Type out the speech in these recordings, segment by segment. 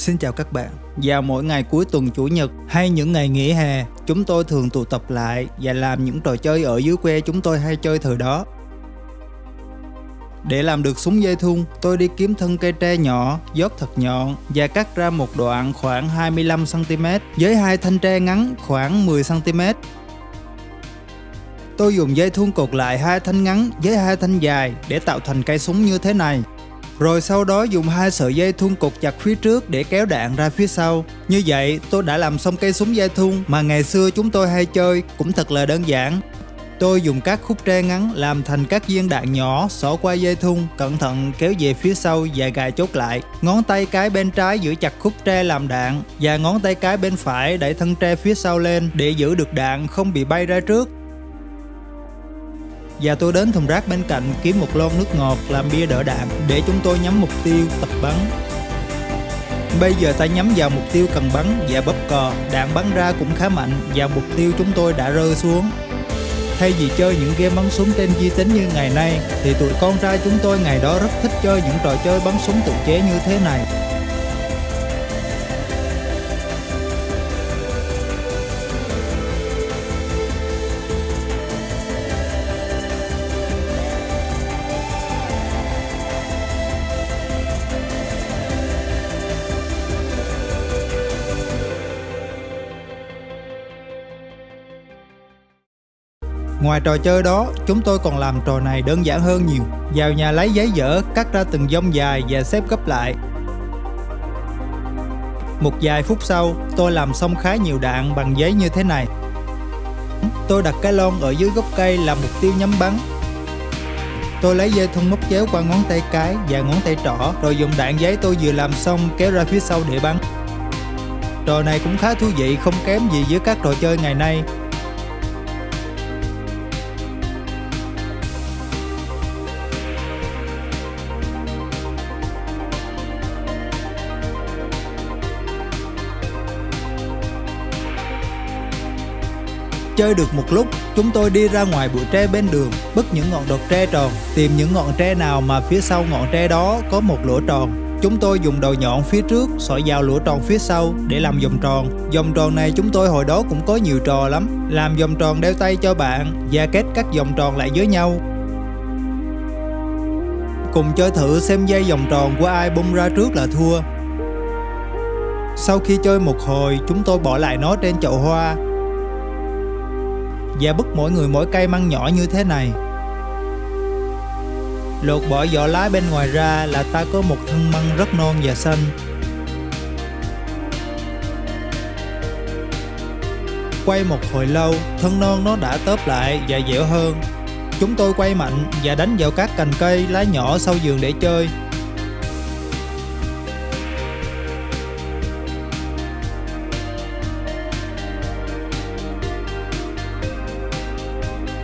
Xin chào các bạn. Vào mỗi ngày cuối tuần chủ nhật hay những ngày nghỉ hè, chúng tôi thường tụ tập lại và làm những trò chơi ở dưới quê chúng tôi hay chơi thời đó. Để làm được súng dây thun, tôi đi kiếm thân cây tre nhỏ, dốc thật nhọn và cắt ra một đoạn khoảng 25cm với hai thanh tre ngắn khoảng 10cm. Tôi dùng dây thun cột lại hai thanh ngắn với hai thanh dài để tạo thành cây súng như thế này. Rồi sau đó dùng hai sợi dây thun cột chặt phía trước để kéo đạn ra phía sau. Như vậy tôi đã làm xong cây súng dây thun mà ngày xưa chúng tôi hay chơi cũng thật là đơn giản. Tôi dùng các khúc tre ngắn làm thành các viên đạn nhỏ xỏ qua dây thun, cẩn thận kéo về phía sau và gài chốt lại. Ngón tay cái bên trái giữ chặt khúc tre làm đạn và ngón tay cái bên phải đẩy thân tre phía sau lên để giữ được đạn không bị bay ra trước. Và tôi đến thùng rác bên cạnh kiếm một lon nước ngọt làm bia đỡ đạn để chúng tôi nhắm mục tiêu tập bắn. Bây giờ ta nhắm vào mục tiêu cần bắn và bóp cò, đạn bắn ra cũng khá mạnh và mục tiêu chúng tôi đã rơi xuống. Thay vì chơi những game bắn súng trên di tính như ngày nay, thì tụi con trai chúng tôi ngày đó rất thích chơi những trò chơi bắn súng tự chế như thế này. Ngoài trò chơi đó, chúng tôi còn làm trò này đơn giản hơn nhiều. Vào nhà lấy giấy dở, cắt ra từng dông dài và xếp gấp lại. Một vài phút sau, tôi làm xong khá nhiều đạn bằng giấy như thế này. Tôi đặt cái lon ở dưới gốc cây làm mục tiêu nhắm bắn. Tôi lấy dây thun móc chéo qua ngón tay cái và ngón tay trỏ, rồi dùng đạn giấy tôi vừa làm xong kéo ra phía sau để bắn. Trò này cũng khá thú vị không kém gì với các trò chơi ngày nay Chơi được một lúc, chúng tôi đi ra ngoài bụi tre bên đường, bứt những ngọn đọt tre tròn, tìm những ngọn tre nào mà phía sau ngọn tre đó có một lỗ tròn. Chúng tôi dùng đầu nhọn phía trước sỏi vào lỗ tròn phía sau để làm vòng tròn. Vòng tròn này chúng tôi hồi đó cũng có nhiều trò lắm. Làm vòng tròn đeo tay cho bạn và kết các vòng tròn lại với nhau. Cùng chơi thử xem dây vòng tròn của ai bung ra trước là thua. Sau khi chơi một hồi, chúng tôi bỏ lại nó trên chậu hoa và bứt mỗi người mỗi cây măng nhỏ như thế này. Lột bỏ vỏ lá bên ngoài ra là ta có một thân măng rất non và xanh. Quay một hồi lâu, thân non nó đã tớp lại và dẻo hơn. Chúng tôi quay mạnh và đánh vào các cành cây, lá nhỏ sau vườn để chơi.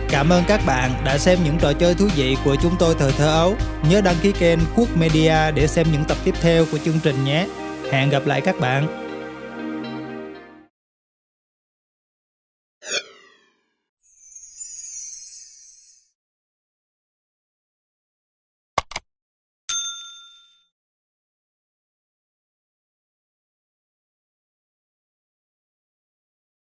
Cảm ơn các bạn đã xem những trò chơi thú vị của chúng tôi thời thơ ấu. Nhớ đăng ký kênh Quốc Media để xem những tập tiếp theo của chương trình nhé. Hẹn gặp lại các bạn.